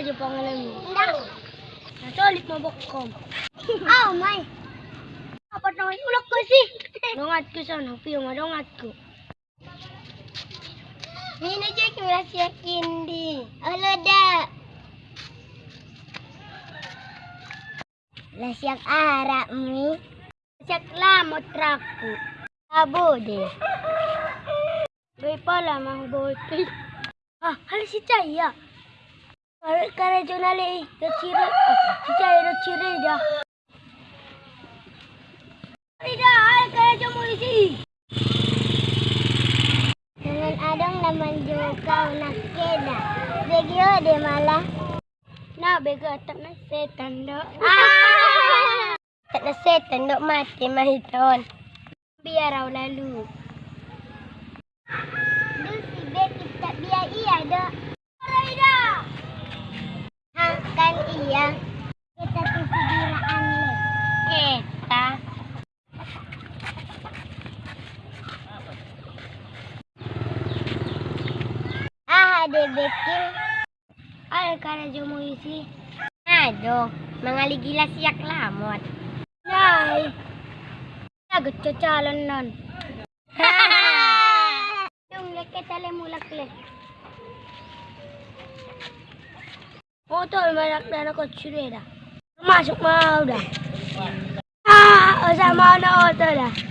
aja pangalan mo. Enggak. Nasulit mo bokom. Oh, may. Apa naman ulok ko si? Dongat ko sa nang piyo madongat ko. Mina je ki rahsia kindi. Alo dak. Lahsiak arak mi. Siyak lamot traku. Abo deh. Gay pala mang bote. Ah, hal si Chaya. Kare jonale rachire. Si Chaya rachire dia. Rida, hal kare jomo isi. Dengan adong naman juga kau nak keda. Begio deh malah. Na bega tak na setan do. Ah! Tak ada setan dok mati mahiton. Biar lalu. Ah, ada Betty. Hal kare jomo isi. Aduh, mengaligila siak lamot. Nay. Lagot ka calon nun. Yung leke tale mulak le. Motor malak na ako tsireda. Masuk mau dah. Ah, sama na auto dah.